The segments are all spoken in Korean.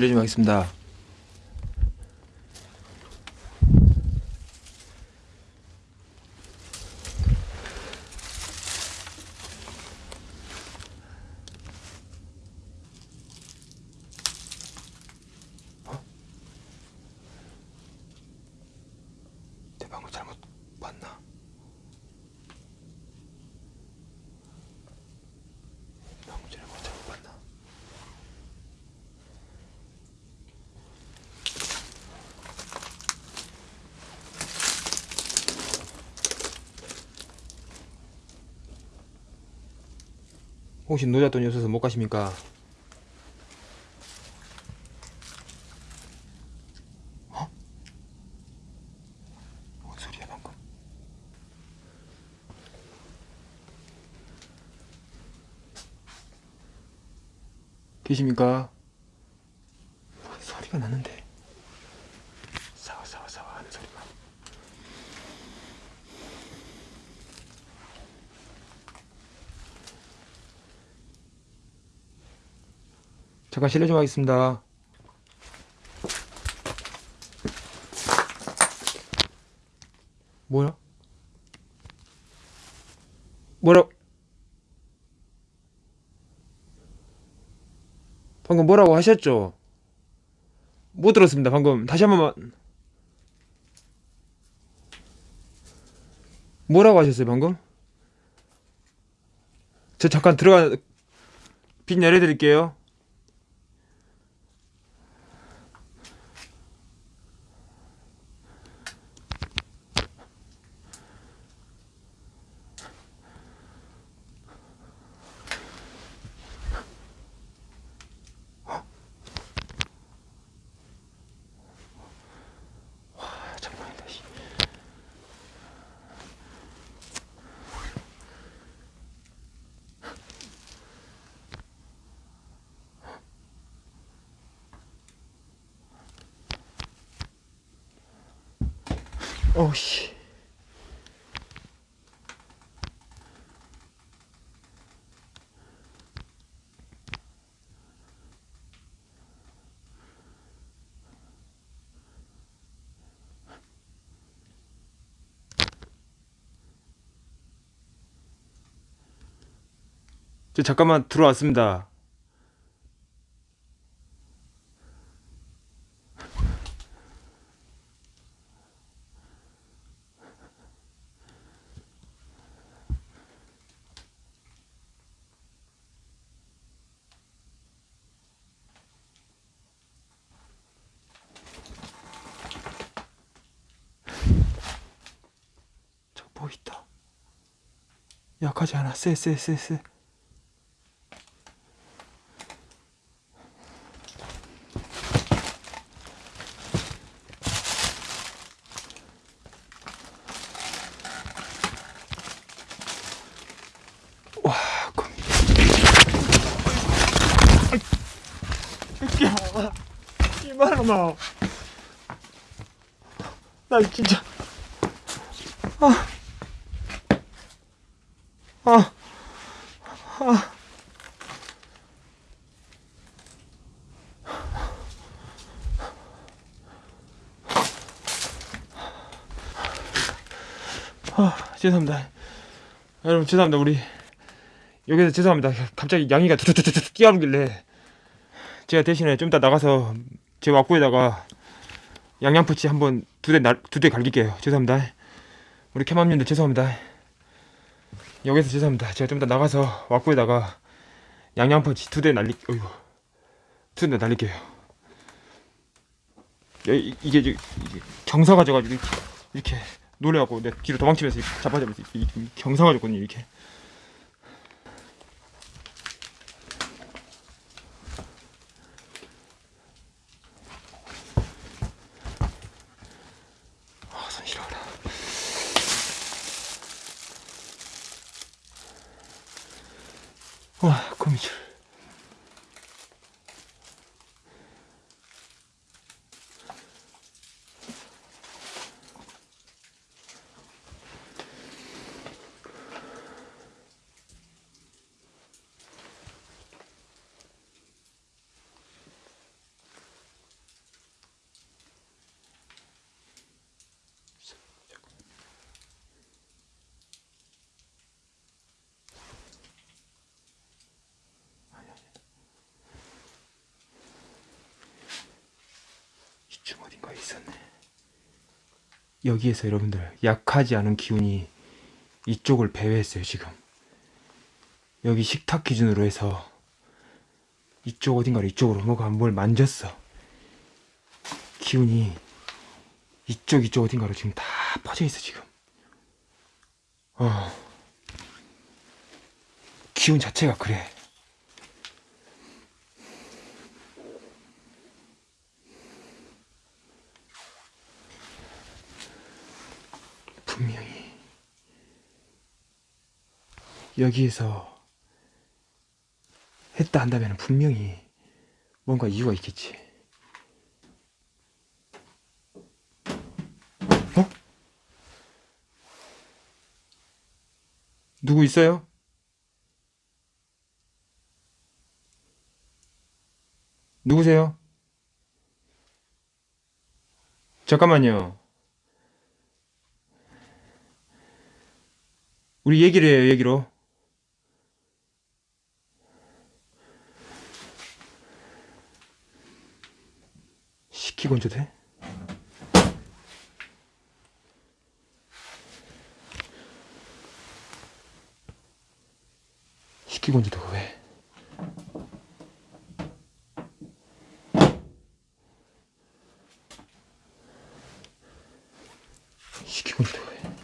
실례 좀 하겠습니다. 어? 내 방금 잘못 봤나? 방금 전에 뭐 잘못 봤나? 혹시 노잣돈이 없어서 못 가십니까? 어? 계십니까? 뭔 소리가 나는데 사와 사와 사와 하는 소리가 잠깐 실례 좀 하겠습니다 뭐야? 뭐라 방금 뭐라고 하셨죠? 못 들었습니다 방금 다시 한 번만 뭐라고 하셨어요 방금? 저 잠깐 들어가 빛 내려드릴게요 저 잠깐만 들어왔습니다. 저 보인다? 약하지 않아? 쎄쎄쎄쎄 와, 그 새끼야 이만하마 나 진짜 아, 아, 아. 아, 죄송합니다. 여러분 죄송합니다. 우리 여기서 죄송합니다. 갑자기 양이가 툭툭툭툭 뛰어오길래 제가 대신에 좀 이따 나가서 제 왁구에다가 양양푸치 한번 두대두대 갈길게요. 죄송합니다. 우리 캐맘님들 죄송합니다. 여기서 죄송합니다. 제가 좀 이따 나가서 왁구에다가 양양푸치 두 대 날리 어이구 두 대 날릴게요. 야, 이- 이게 이게 경사가 져가지고 이렇게, 이렇게 놀래갖고 내 뒤로 도망치면서 잡아잡면서 경사가 졌거든요 이렇게. 아, 손 시려워라. 와, 거미줄. 어딘가에 있었네. 여기에서 여러분들 약하지 않은 기운이 이쪽을 배회했어요 지금. 여기 식탁 기준으로 해서 이쪽 어딘가로 이쪽으로 뭐가 뭘 만졌어. 기운이 이쪽 이쪽 어딘가로 지금 다 퍼져 있어 지금. 어. 기운 자체가 그래. 분명히 여기에서 했다 한다면 분명히 뭔가 이유가 있겠지. 어? 누구 있어요? 누구세요? 잠깐만요. 우리 얘기를 해요, 얘기로. 얹어도 돼? 시키고 얹어도 왜? 시키고 얹어도 왜?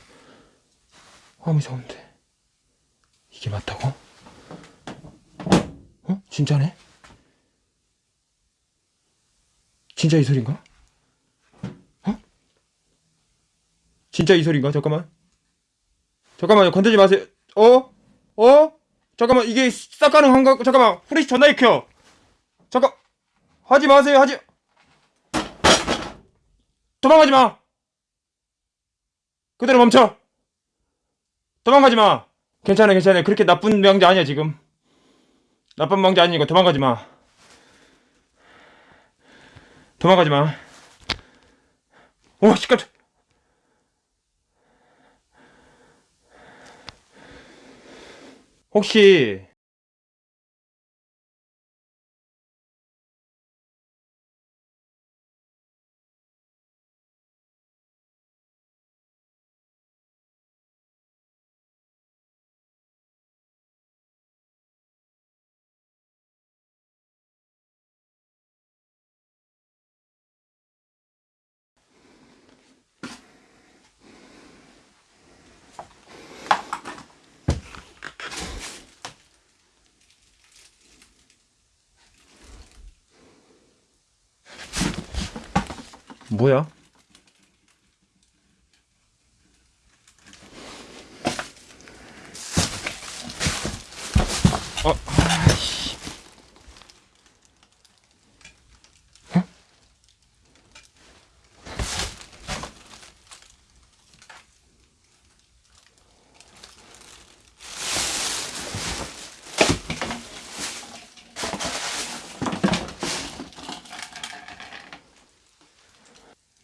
아무 이상 없는데 이게 맞다고? 어? 진짜네? 진짜 이 소린가? 어? 진짜 이 소린가? 잠깐만 잠깐만요 건들지 마세요 어? 어? 잠깐만 이게 싹 가능한가? 잠깐만 후레쉬 전화기 켜 잠깐 하지 마세요 하지 도망가지 마 그대로 멈춰 도망가지 마. 괜찮아, 괜찮아. 그렇게 나쁜 명자 아니야, 지금. 나쁜 명자 아니니까 도망가지 마. 도망가지 마. 오, 시끄러. 혹시 뭐야?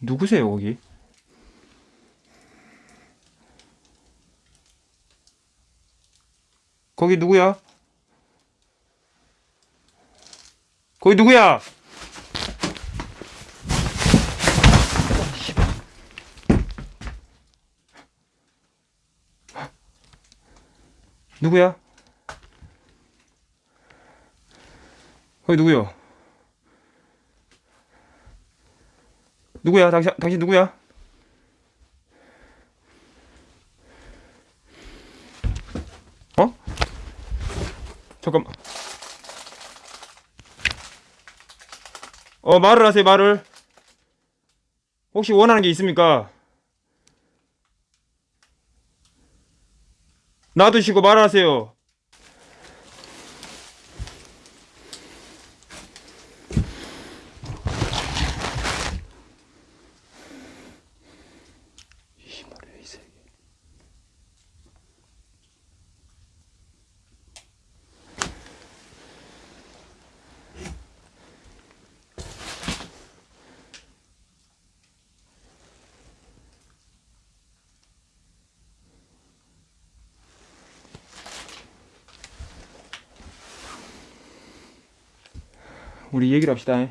누구세요, 거기? 거기 누구야? 거기 누구야? 누구야? 거기 누구요? 누구야? 당신 당신 누구야? 어? 잠깐만. 어 말을 하세요 말을. 혹시 원하는 게 있습니까? 놔두시고 말하세요. 우리 얘기를 합시다.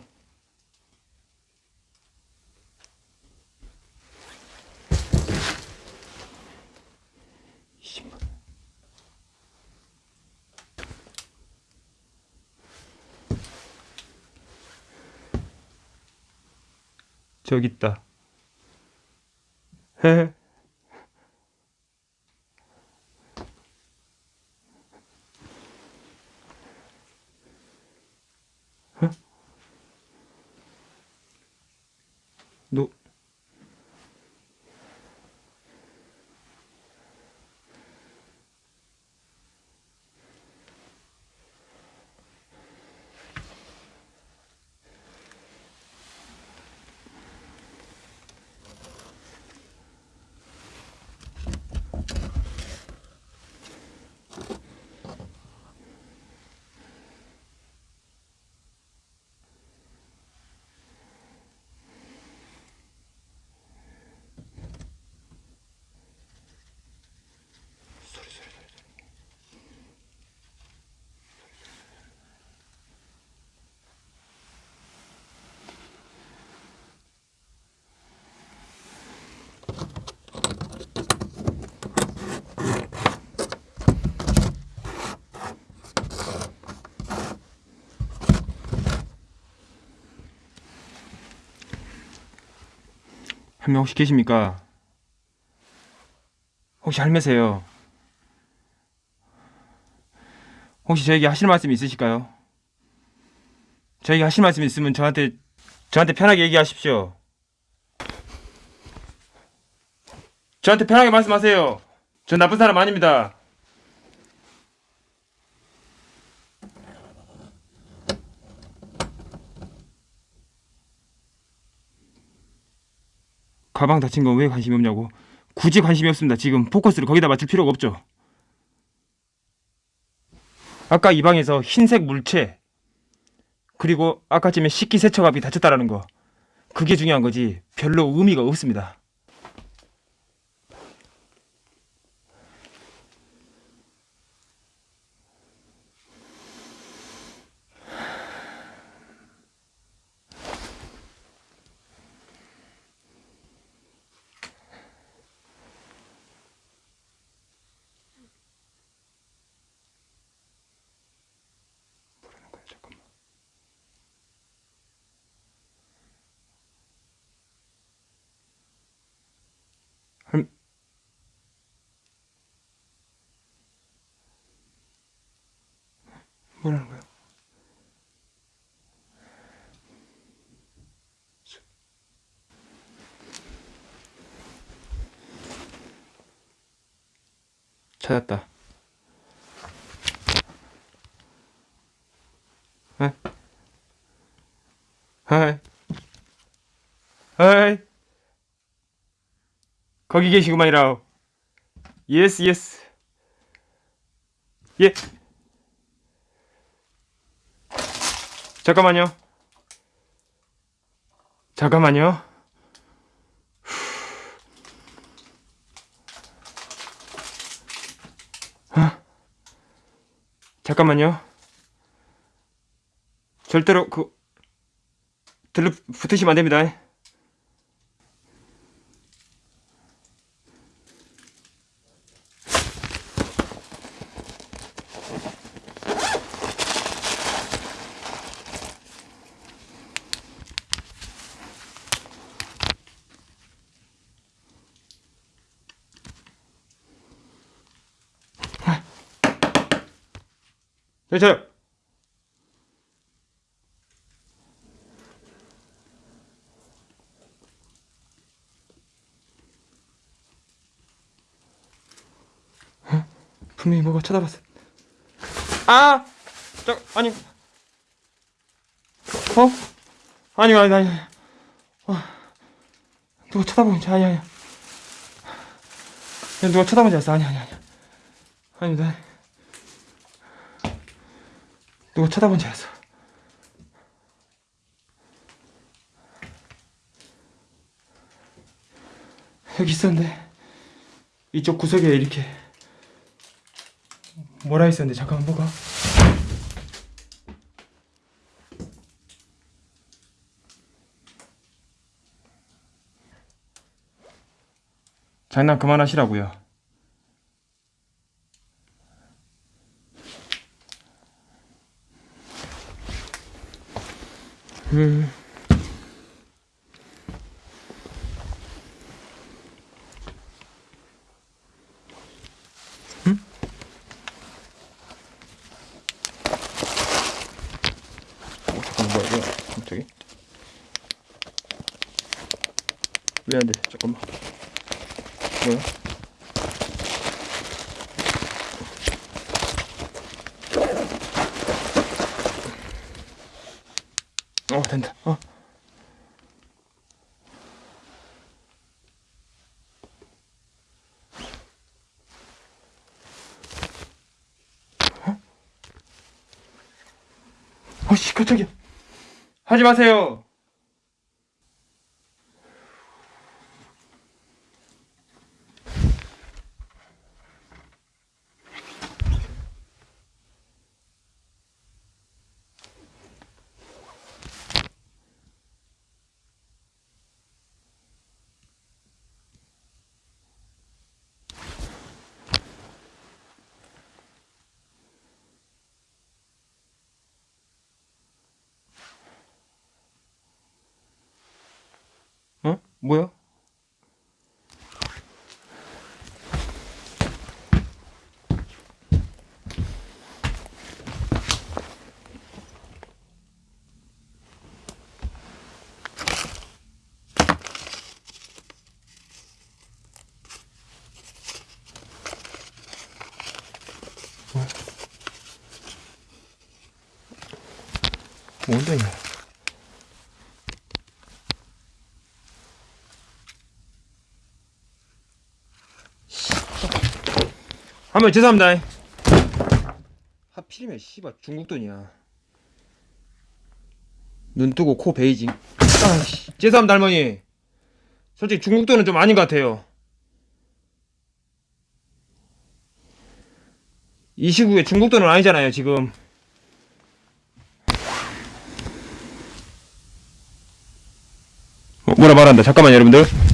저기 있다. 헤헤. 할매 혹시 계십니까? 혹시 할매세요? 혹시 저에게 하실 말씀 있으실까요? 저에게 하실 말씀 있으면 저한테 저한테 편하게 얘기하십시오. 저한테 편하게 말씀하세요. 전 나쁜 사람 아닙니다. 가방 다친 건 왜 관심이 없냐고. 굳이 관심이 없습니다. 지금 포커스를 거기다 맞출 필요가 없죠. 아까 이 방에서 흰색 물체 그리고 아까쯤에 식기세척압이 다쳤다라는 거 그게 중요한 거지 별로 의미가 없습니다. 뭐라는 거야? 찾았다. 에? 하이. 하이. 거기 계시구만이라오. 예스, 예스. 예. 잠깐만요. 잠깐만요. 아. 잠깐만요. 절대로 그 들러 붙으시면 안 됩니다. 네, 저요. 분명히 뭐가 쳐다봤어. 아, 저 아니, 어? 아니 아니 아니. 어. 누가 쳐다보는 지 아니 아니. 누가 쳐다보는 지 알았어. 아니 아니 아니. 아닙니다. 누가 쳐다본지 알았어. 여기 있었는데 이쪽 구석에 이렇게 뭐라 있었는데 잠깐만 뭐가? 장난 그만하시라고요. 음. 갑자기? 왜 안 돼? 잠깐만. 뭐야? 어 된다. 어. 어씨 깜짝이야. 하지 마세요. 어? 뭐야? 뭔데? 이거? 한번 죄송합니다. 하필이면 씨발 중국 돈이야. 눈 뜨고 코 베이징. 아씨 죄송합니다 할머니. 솔직히 중국 돈은 좀 아닌 것 같아요. 이 시국에 중국 돈은 아니잖아요 지금. 어, 뭐라 말한다. 잠깐만 여러분들.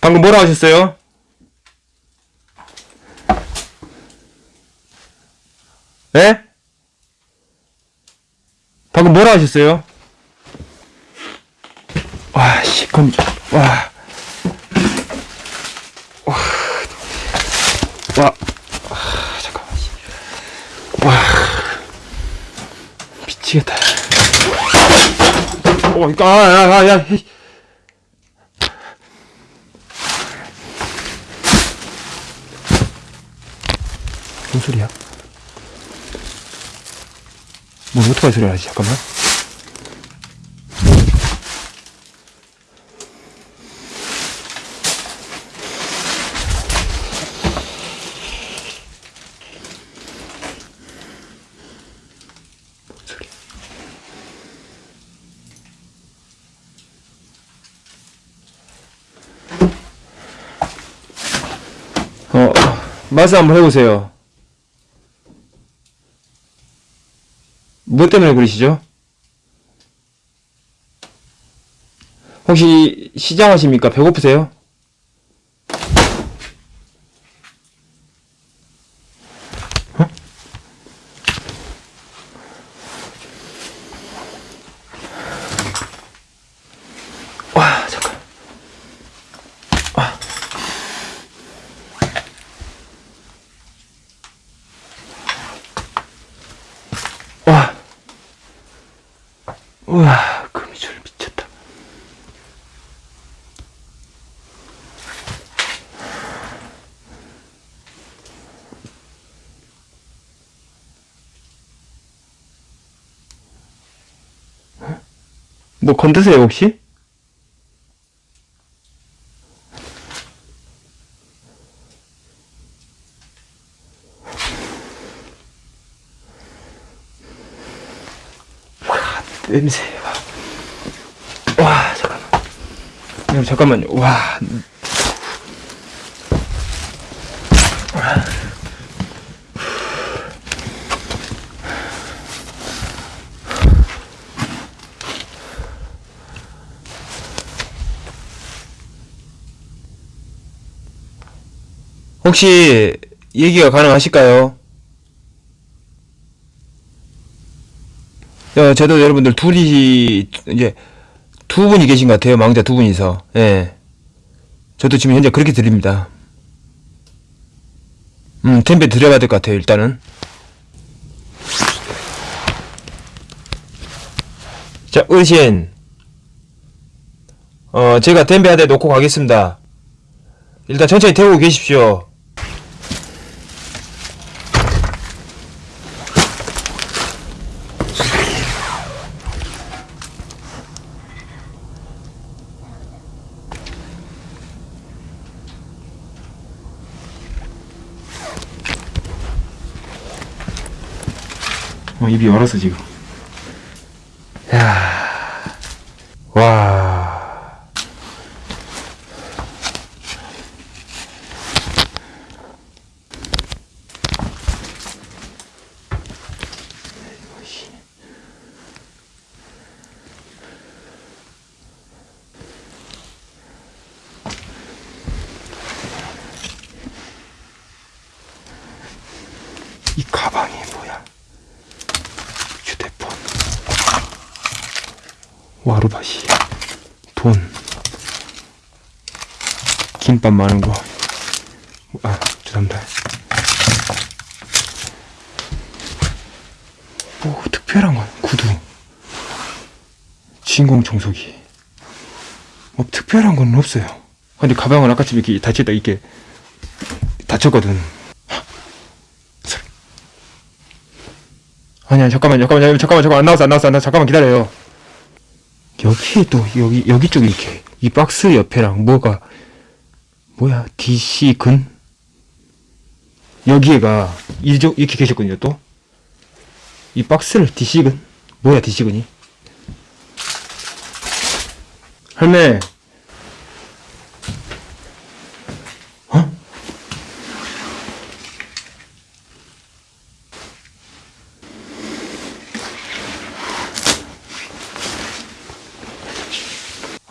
방금 뭐라 하셨어요? 예? 방금 뭐라 하셨어요? 와, 씨, 검, 와. 와. 와. 미치겠다. 어, 이거, 아, 야, 야, 야. 무슨 소리야? 뭐 오토바이 소리 나지? 잠깐만. 어, 말씀 한번 해보세요. 뭐 때문에 그러시죠? 혹시 시장하십니까? 배고프세요? 어? 와, 잠깐. 와. 우와, 거미줄 미쳤다. 뭐 건드세요, 혹시? 와, 냄새. 와, 와 잠깐만. 여러분, 잠깐만요. 와. 혹시 얘기가 가능하실까요? 어, 저도 여러분들 둘이 이제 두 분이 계신 것 같아요. 망자 두 분이서. 예. 저도 지금 현재 그렇게 드립니다. 음, 템페 드려야 될 것 같아요, 일단은. 자, 의신. 어, 제가 템베 하대 놓고 가겠습니다. 일단 천천히 태우고 계십시오. 입이 얼었어, 지금. 야 와. 이 가방이 뭐야? 휴대폰. 와루바시 돈 김밥 많은 거 아 죄송합니다. 뭐 특별한 건 구두 진공 청소기. 뭐 특별한 건 없어요. 근데 가방은 아까처럼 이렇게 닫혔다 이렇게 헉, 소리. 아니야 잠깐만 잠깐만 잠깐만 잠깐만 안 나왔어 안 나왔어 안 나왔어. 잠깐만 기다려요 여기 또 여기 여기 쪽에 이렇게 이 박스 옆에랑 뭐가 뭐야 DC 근? 여기에가 이쪽 이렇게 계셨거든요 또. 이 박스를 DC 근? 뭐야 DC 근이? 할매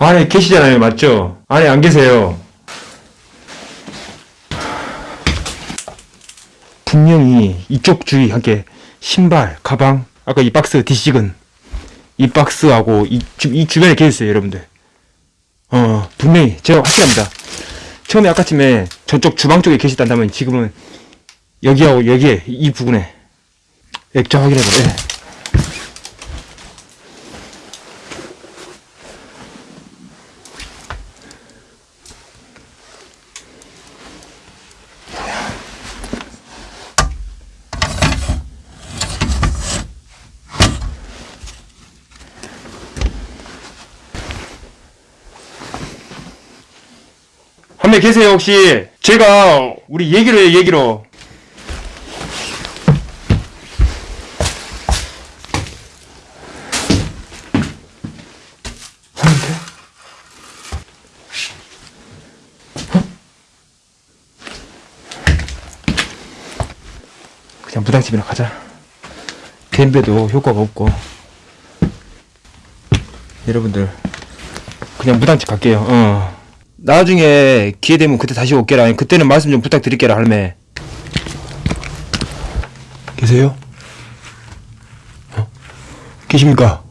안에 계시잖아요, 맞죠? 안에 안 계세요. 분명히 이쪽 주위 함께 신발, 가방, 아까 이 박스 디식은 이 박스하고 이, 주, 이 주변에 계셨어요, 여러분들. 어, 분명히 제가 확실합니다. 처음에 아까쯤에 저쪽 주방 쪽에 계시단다면 지금은 여기하고 여기에 이 부분에 액자 확인해봐. 예. 한명 계세요 혹시? 제가 우리 얘기로 해요 얘기로? 그냥 무당집이나 가자 댐베도 효과가 없고 여러분들 그냥 무당집 갈게요 어. 나중에 기회 되면 그때 다시 올게라. 그때는 말씀 좀 부탁드릴게라, 할매. 계세요? 어? 계십니까?